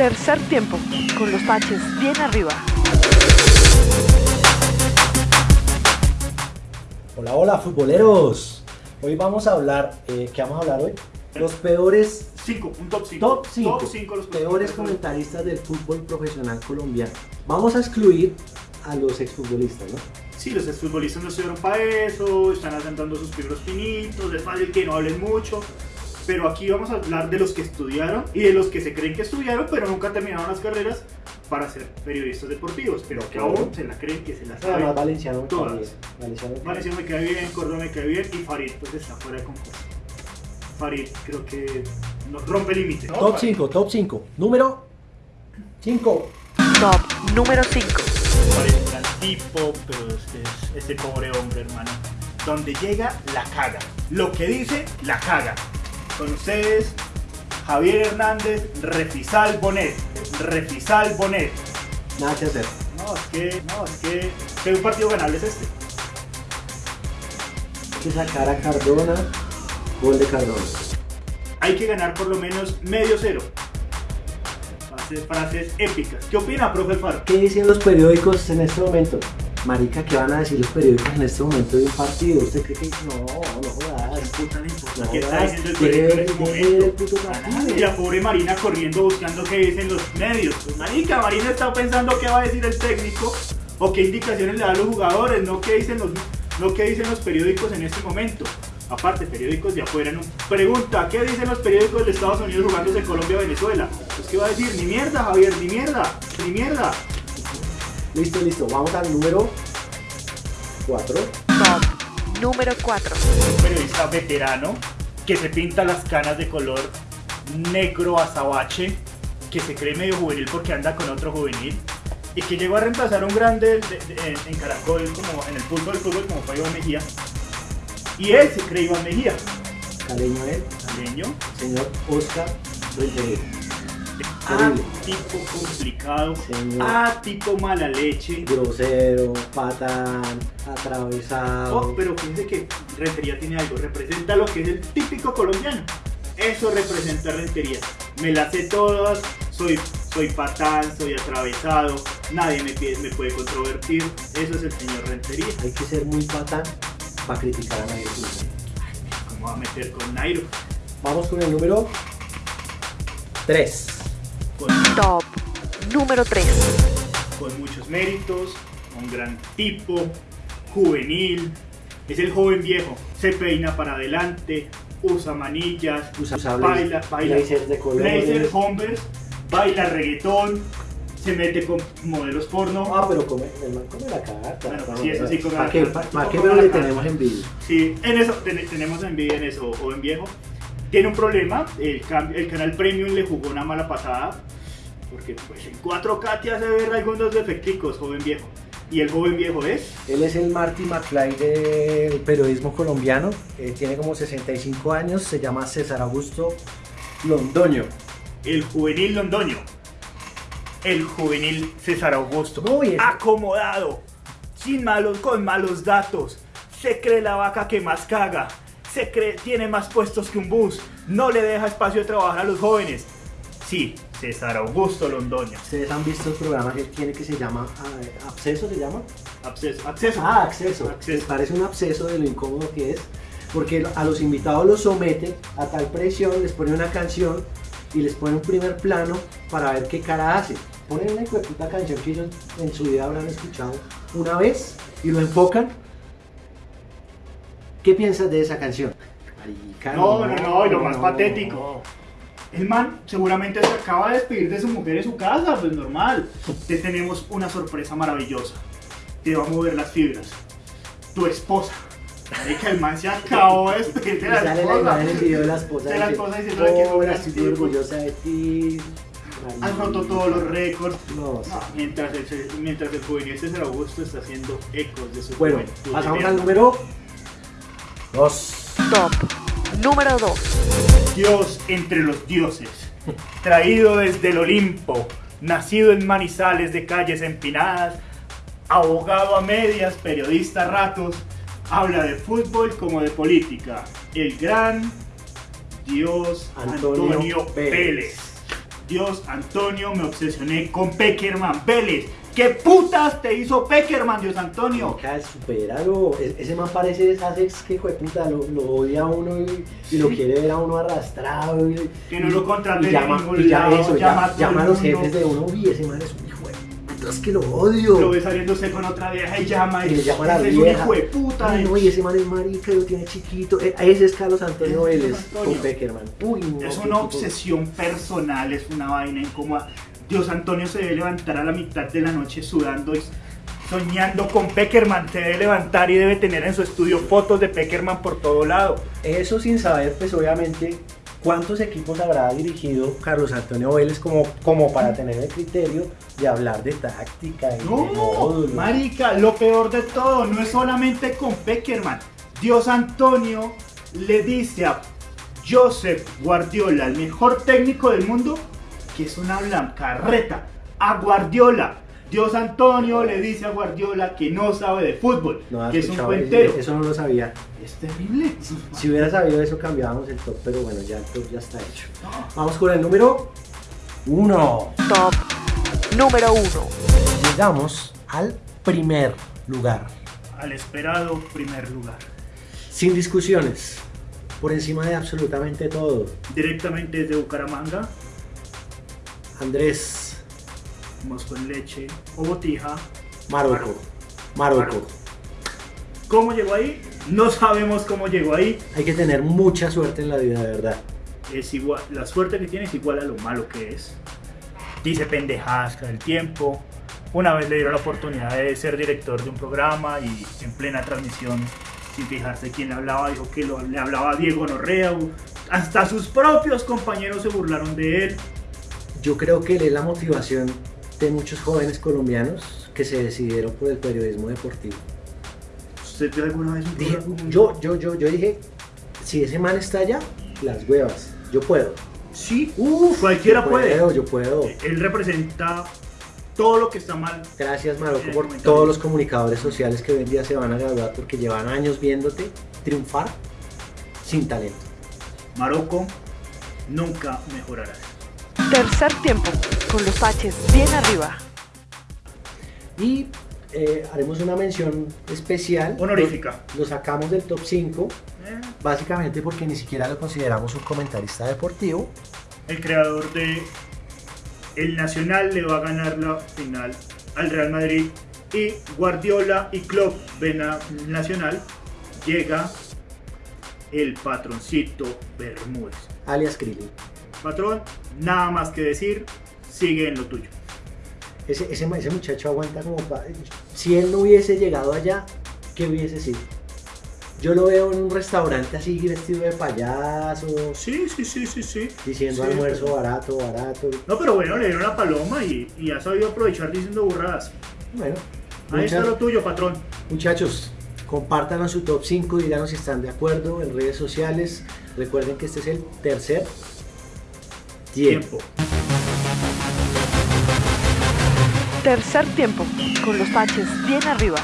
Tercer tiempo, con los baches bien arriba. Hola, hola, futboleros. Hoy vamos a hablar, eh, ¿qué vamos a hablar hoy? Los peores 5, un top 5. top 5 Top 5 los peores comentaristas del fútbol profesional colombiano. Vamos a excluir a los exfutbolistas, ¿no? Sí, los exfutbolistas no estuvieron para eso, están asentando sus primeros pinitos, es fácil que no hablen mucho. Pero aquí vamos a hablar de los que estudiaron y de los que se creen que estudiaron, pero nunca terminaron las carreras para ser periodistas deportivos, pero que aún se la creen que se las Además, saben. Valenciano me cae Todas. bien. Valenciano me cae Valencia me cae bien, Córdoba me cae bien y Farid pues está fuera de concurso. Farid creo que no, rompe límite. Top 5, top 5. Número 5. Top número 5. Farid es un gran tipo, pero es, es ese pobre hombre, hermano. Donde llega, la caga. Lo que dice, la caga. Con ustedes, Javier Hernández, Refisal Bonet. Refisal Bonet. Nada que hacer. No, es que, no, es que, un partido ganable es este. Hay que sacar a Cardona. Gol de Cardona. Hay que ganar por lo menos medio cero. Frases, frases épicas. ¿Qué opina, profe Faro? ¿Qué dicen los periódicos en este momento? Marica, ¿qué van a decir los periódicos en este momento de un partido? ¿Usted cree que no, no jodas? puta importa No qué está diciendo el periódico en el momento? puto partido. Y la pobre Marina corriendo buscando qué dicen los medios. Pues, marica, Marina está pensando qué va a decir el técnico o qué indicaciones le da a los jugadores, no qué dicen los, no qué dicen los periódicos en este momento. Aparte, periódicos de afuera, no. Pregunta, ¿qué dicen los periódicos de Estados Unidos jugándose Colombia-Venezuela? Pues, ¿qué va a decir? Ni mierda, Javier, ni mierda, ni mierda. Listo, listo. Vamos al número 4. Top número 4. un periodista veterano que se pinta las canas de color negro azabache, que se cree medio juvenil porque anda con otro juvenil y que llegó a reemplazar a un grande de- de- en, en Caracol, como en el fútbol, el fútbol como fue Iván Mejía. Y él se cree Iván Mejía, Caleño él, leño, señor Oscar Rentería. a Horrible. tipo complicado, Señor. a tipo mala leche. Grosero, patán, atravesado. Oh, pero fíjense que Rentería tiene algo, representa lo que es el típico colombiano. Eso representa Rentería. Me las sé todas, soy, soy patán, soy atravesado, nadie me, pide- me puede controvertir. Eso es el señor Rentería. Hay que ser muy patán para criticar a nadie. ¿Cómo va a meter con Nairo? Vamos con el número 3. Con, Top número 3. con muchos méritos, un gran tipo, juvenil, es el joven viejo, se peina para adelante, usa manillas, Usa baila, baila, blazers de colores. blazer, Converse, baila reggaetón, se mete con modelos porno. Ah, pero come, el man come la carta. Bueno, no, sí, eso sí come ¿Para la qué, carta. pero la le tenemos envidia? Sí, en eso ten- tenemos envidia en eso, joven viejo. Tiene un problema, el, el canal Premium le jugó una mala pasada, porque pues en 4K te hace ver algunos defecticos, joven viejo. Y el joven viejo es Él es el Marty McFly del periodismo colombiano. eh, tiene como 65 años. Se llama César Augusto Londoño. el juvenil londoño. El juvenil César Augusto. Uy, ese- Acomodado, sin malos, con malos datos. Se cree la vaca que más caga. Se cree, tiene más puestos que un bus. No le deja espacio de trabajar a los jóvenes. Sí, César Augusto Londoño. Ustedes han visto el programa que tiene que se llama ah, Absceso, ¿se llama? Acceso. acceso. Ah, acceso. Acceso. Parece un absceso de lo incómodo que es, porque a los invitados los somete a tal presión, les pone una canción y les pone un primer plano para ver qué cara hace. Ponen una puta canción que ellos en su vida habrán escuchado una vez y lo enfocan. ¿Qué piensas de esa canción? No, no, no, y lo más no. patético. El man seguramente se acaba de despedir de su mujer en su casa, pues normal. Te tenemos una sorpresa maravillosa. Te va a mover las fibras. Tu esposa. Marica, el man se acabó de despedir de la sale la imagen esposa. video de la esposa. De la esposa diciéndole que es un "Hola, gran estoy muy tipo". orgullosa de ti. Has roto todos los récords. No, No, mientras, el, mientras el juvenil César Augusto está haciendo ecos de su Bueno, juventud. pasamos al número 2. Top número 2. Dios entre los dioses, traído desde el Olimpo, nacido en Manizales de calles empinadas, abogado a medias, periodista a ratos, habla de fútbol como de política. El gran Dios Antonio Antonio, Pérez. Pérez. Dios, Antonio, me obsesioné con Peckerman Vélez. ¿Qué putas te hizo Peckerman, Dios Antonio? Mica, supéralo. E- Ese man parece de esas ex que fue puta, lo, lo odia a uno y, y lo quiere ver a uno arrastrado. Y, Que no lo contraten y en llama, ningún y ya lado, eso, llama ya- llama a los jefes de uno. Uy, ese man es un hijo de puta, es que lo odio. Lo ve saliéndose con otra vieja y llama. y le llama a la ese es un hijo de puta. Ay, no, y ese man es marica y lo tiene chiquito. Eh, Ese es Carlos Antonio Vélez con Peckerman. Uy, no, Es una obsesión personal, es una vaina incómoda. Dios Antonio se debe levantar a la mitad de la noche sudando y soñando con Peckerman. Se debe levantar y debe tener en su estudio fotos de Peckerman por todo lado. Eso sin saber, pues obviamente, cuántos equipos habrá dirigido Carlos Antonio Vélez como, como para tener el criterio de hablar de táctica y de No, módulos. marica, lo peor de todo no es solamente con Peckerman. Dios Antonio le dice a Joseph Guardiola, el mejor técnico del mundo, que es una blancarreta. A Guardiola. Dios Antonio le dice a Guardiola que no sabe de fútbol, No que es un cuentero. Eso no lo sabía. Es terrible. Si hubiera sabido eso, cambiábamos el top, pero bueno, ya el top ya está hecho. Vamos con el número uno. Top número 1. Llegamos al primer lugar. Al esperado primer lugar. Sin discusiones. Por encima de absolutamente todo. Directamente desde Bucaramanga, Andrés mosco en leche o botija. Marocco. Marocco. ¿Cómo llegó ahí? No sabemos cómo llegó ahí. Hay que tener mucha suerte en la vida, de verdad. es igual, la suerte que tiene es igual a lo malo que es. Dice pendejadas cada el tiempo. Una vez le dieron la oportunidad de ser director de un programa y en plena transmisión, sin fijarse quién le hablaba, dijo que lo- le hablaba a Diego Norrea. Hasta sus propios compañeros se burlaron de él. Yo creo que él es la motivación de muchos jóvenes colombianos que se decidieron por el periodismo deportivo. ¿Usted vio alguna vez un Dije, programa? yo, yo, yo, yo dije, si ese man está allá, las huevas, yo puedo. Sí, Uf, cualquiera yo puede. puedo, yo puedo. Él representa todo lo que está mal. Gracias Marocco Eh, por todos los comunicadores sociales que hoy en día se van a graduar porque llevan años viéndote triunfar sin talento. Marocco nunca mejorará. Tercer tiempo, con los H's bien arriba. Y eh, haremos una mención especial. Honorífica. Lo, lo sacamos del top 5, Eh, básicamente porque ni siquiera lo consideramos un comentarista deportivo. el creador de El Nacional le va a ganar la final al Real Madrid y Guardiola y Klopp ven a Nacional llega el patroncito Bermúdez. alias Krillin. Patrón, nada más que decir, sigue en lo tuyo. Ese, ese, ese muchacho aguanta como pa- Si él no hubiese llegado allá, ¿qué hubiese sido? Yo lo veo en un restaurante así vestido de payaso, Sí, sí, sí, sí, sí. diciendo Sí, almuerzo pero- barato, barato. No, pero bueno, le dieron la paloma y, y ha sabido aprovechar diciendo burradas. Bueno, Ahí está lo tuyo, patrón. muchachos, compártanos su top 5, díganos si están de acuerdo en redes sociales. Recuerden que este es el tercer tiempo. Tercer tiempo, con los H's bien arriba.